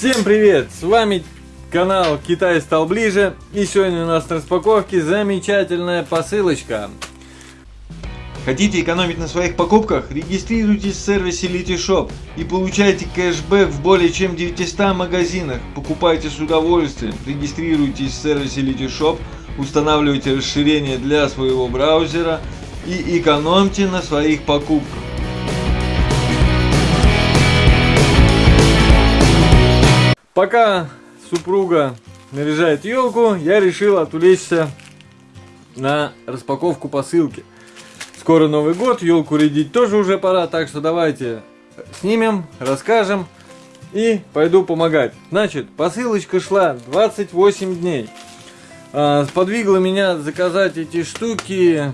Всем привет! С вами канал Китай стал ближе. И сегодня у нас на распаковке замечательная посылочка. Хотите экономить на своих покупках? Регистрируйтесь в сервисе Litishop и получайте кэшбэк в более чем 900 магазинах. Покупайте с удовольствием. Регистрируйтесь в сервисе Litishop, устанавливайте расширение для своего браузера и экономьте на своих покупках. Пока супруга наряжает елку, я решил отвлечься на распаковку посылки. Скоро Новый год, елку рядить тоже уже пора, так что давайте снимем, расскажем и пойду помогать. Значит, посылочка шла 28 дней. А, сподвигла меня заказать эти штуки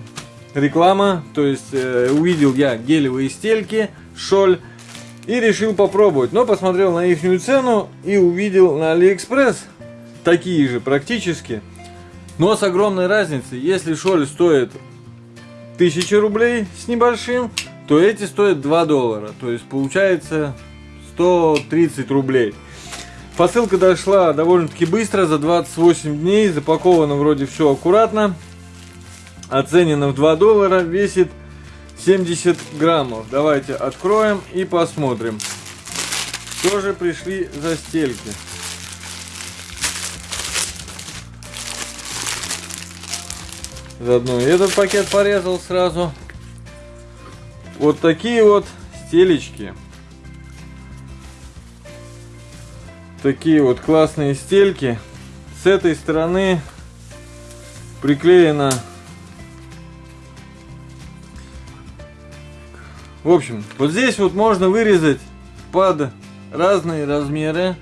реклама, то есть э, увидел я гелевые стельки, Scholl и решил попробовать. Но посмотрел на их цену и увидел на Алиэкспресс такие же практически. Но с огромной разницей. Если Scholl стоит 1000 рублей с небольшим, то эти стоят 2 доллара. То есть получается 130 рублей. Посылка дошла довольно-таки быстро, за 28 дней. Запаковано вроде все аккуратно. Оценено в 2 доллара. Весит 70 граммов. Давайте откроем и посмотрим. Что же пришли за стельки? Заодно этот пакет порезал сразу. Вот такие вот стелечки. Такие вот классные стельки. С этой стороны приклеена В общем, вот здесь вот можно вырезать под разные размеры.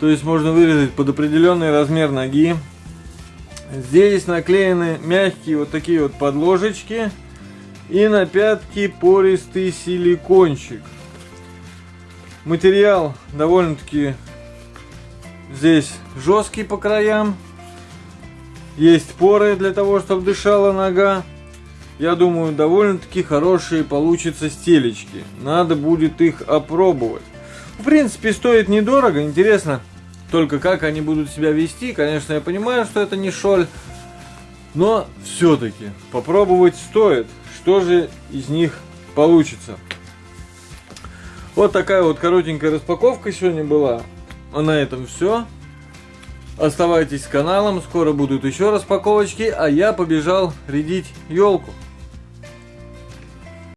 То есть можно вырезать под определенный размер ноги. Здесь наклеены мягкие вот такие вот подложечки. И на пятки пористый силикончик. Материал довольно-таки здесь жесткий по краям. Есть поры для того, чтобы дышала нога. Я думаю, довольно-таки хорошие получатся стелечки. Надо будет их опробовать. В принципе, стоит недорого. Интересно только, как они будут себя вести. Конечно, я понимаю, что это не шоль. Но все-таки попробовать стоит. Что же из них получится. Вот такая вот коротенькая распаковка сегодня была. А на этом все. Оставайтесь с каналом, скоро будут еще распаковочки, а я побежал рядить елку.